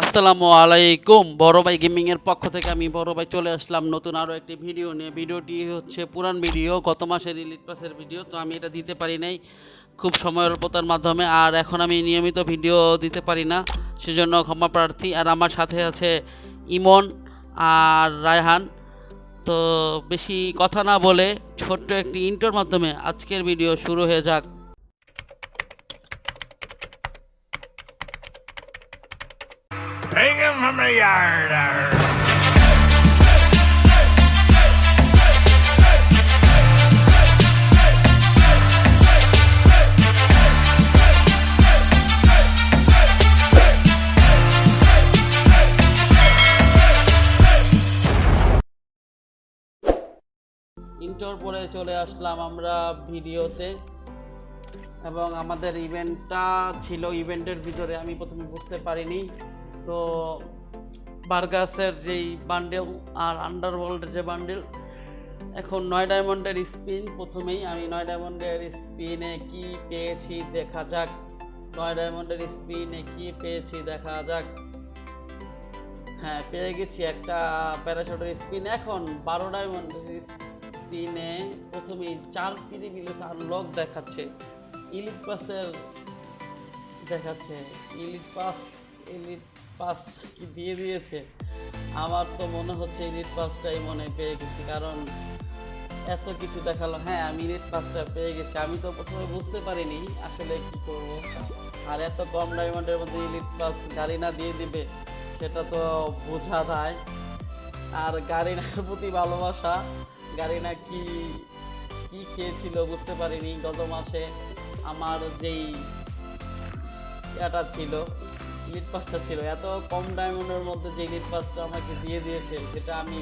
আসসালামু আলাইকুম। বড় ভাই গেমিং এর পক্ষ থেকে আমি বড় ভাই চলে আসলাম নতুন আরও একটি ভিডিও নিয়ে। ভিডিওটি হচ্ছে পুরান ভিডিও, গত মাসের রিলিজ পাসের ভিডিও, তো আমি এটা দিতে পারি নাই খুব সময় অল্পতার মাধ্যমে। আর এখন আমি নিয়মিত ভিডিও দিতে পারি না, সেজন্য ক্ষমা প্রার্থী। আর আমার সাথে আছে ইমন আর রায়হান। তো বেশি কথা না বলে ছোট্ট একটি ইন্টোর মাধ্যমে আজকের ভিডিও শুরু হয়ে যাক। Take him from the yard. arr. ইন্টোর পরে চলে আসলাম আমরা ভিডিওতে এবং আমাদের ইভেন্টটা ছিল ইভেন্টের ভিতরে, আমি প্রথমে বুঝতে পারিনি তো বার্গাসের যেই বান্ডেল আর আন্ডারওয়ার্ল্ডের যে বান্ডেল এখন নয় ডায়মন্ডের স্পিন প্রথমেই আমি নয় ডায়মন্ডের স্পিনে কি পেয়েছি দেখা যাক। নয় ডায়মন্ডের স্পিনে কি পেয়েছি দেখা যাক। হ্যাঁ পেয়ে গেছি একটা প্যারাশুটের স্পিন এখন বারো ডায়মন্ডের স্পিনে প্রথমেই চার মিলে আনলক দেখাচ্ছে। ইলিট পাসের দেখাচ্ছে। ইলিট পাস ইলিট পাস কি দিয়ে দিয়েছে? আমার তো মনে হচ্ছে ইলিট পাসটাই মনে পেয়ে গেছি, কারণ এত কিছু দেখাল। হ্যাঁ আমি ইলিট পাসটা পেয়ে গেছি, আমি তো প্রথমে বুঝতে পারিনি আসলে কি করব। আর এত কম ডায়মন্ডের মধ্যে ইলিট পাস গাড়ি না দিয়ে দিবে, সেটা তো বোঝা যায়। আর গাড়িনার প্রতি ভালোবাসা গাড়িনা কি কি খেয়েছিল বুঝতে পারিনি। গত মাসে আমার যেই এটা ছিল লিড পাসটা ছিল। এত কম ডায়মন্ডের মধ্যে যে লিড পাসটা আমাকে দিয়ে দিয়েছে, সেটা আমি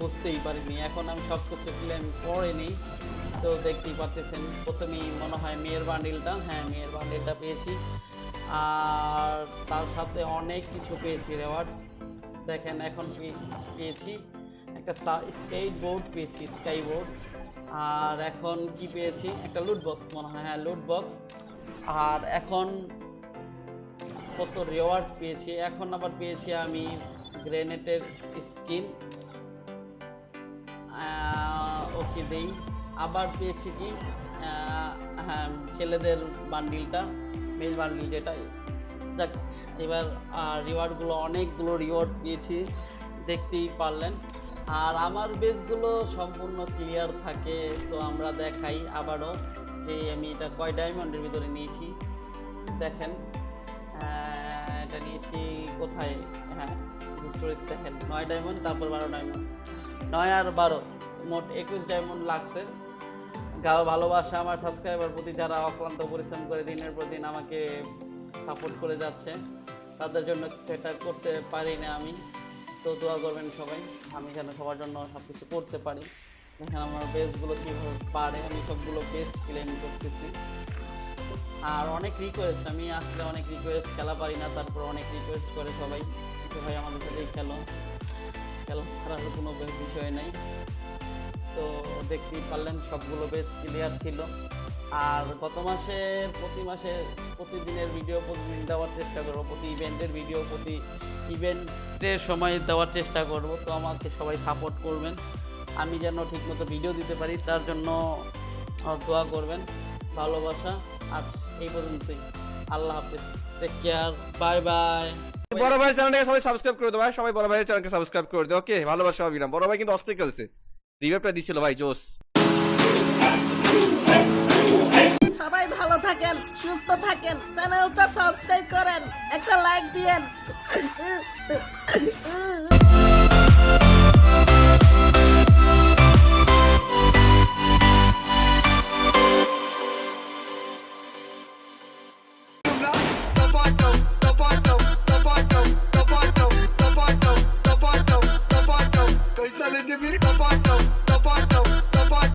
বুঝতেই পারিনি। এখন আমি সব কিছু ক্লেম করিনি। তো দেখতেই পাচ্ছেন, প্রথমেই মনে হয় মেয়ের বান্ডিলটা হ্যাঁ মেয়ের বান্ডিলটা পেয়েছি। আর তার সাথে অনেক কিছু পেয়েছি রেওয়ার্ড দেখেন, এখন পেয়েছি? একটা স্কেট বোর্ড পেয়েছি স্কাই বোর্ড আর এখন কি পেয়েছি? একটা লুট বক্স মনে হয় হ্যাঁ লুট বক্স আর এখন কত রেওয়ার্ড পেয়েছি। এখন আবার পেয়েছি আমি গ্রেনেটের স্কিন ওকে দেই। আবার পেয়েছি কি? হ্যাঁ ছেলেদের বান্ডিলটা মেল বান্ডিল যেটা। যাক, এবার রিওয়ার্ডগুলো অনেকগুলো রিওয়ার্ড পেয়েছি। দেখতেই পারলেন। আর আমার বেসগুলো সম্পূর্ণ ক্লিয়ার থাকে, তো আমরা দেখাই আবারও যে আমি এটা কয় ডায়মন্ডের ভিতরে নিয়েছি। দেখেন। এটা নিয়েছি কোথায়? হ্যাঁ হিস্টোরিতে দেখেন, নয় ডায়মন্ড তারপর বারো ডায়মন্ড নয় আর বারো, মোট একুশ ডায়মন্ড লাগছে। গাও ভালোবাসা আমার সাবস্ক্রাইবার প্রতি যারা অক্লান্ত পরিশ্রম করে দিনের পর দিন আমাকে সাপোর্ট করে যাচ্ছে, তাদের জন্য সেটা করতে পারি না আমি। তো দোয়া করবেন সবাই, আমি যেন সবার জন্য সব কিছু করতে পারি। দেখেন আমার বেসগুলো কীভাবে পারে, আমি সবগুলো বেস্ট ক্লেম করতেছি। আর অনেক রিকোয়েস্ট আমি আসলে অনেক রিকোয়েস্ট খেলা পারি না, তারপর অনেক রিকোয়েস্ট করে সবাই। ভাই, আমাদের সাথেই খেলো। খেলা ছাড়ার কোনো বিষয় নাই। তো দেখতেই পারলেন, সবগুলো বেশ ক্লিয়ার ছিল। আর গত মাসে, প্রতি মাসে প্রতিদিনের ভিডিও প্রতিদিন দেওয়ার চেষ্টা করব, প্রতি ইভেন্টের ভিডিও প্রতি ইভেন্টের সময় দেওয়ার চেষ্টা করব। তো আমাকে সবাই সাপোর্ট করবেন। আমি যেন ঠিকমতো ভিডিও দিতে পারি, তার জন্য দোয়া করবেন। ভালোবাসা আর এই পর্যন্তই। আল্লাহ হাফিজ। টেক কেয়ার বাই বাই বড় ভাই চ্যানেলটাকে সবাই সাবস্ক্রাইব করে দেবো ভাই। সবাই বড় ভাইয়ের চ্যানেলকে সাবস্ক্রাইব করে দেবো ওকে ভালোবাসা অবিরাম বড় ভাই কিন্তু অস্থির খেলছে। রিভাইভটা দিছিল ভাই জোস। সবাই ভালো থাকেন সুস্থ থাকেন চ্যানেলটা সাবস্ক্রাইব করেন একটা লাইক দিয়েন।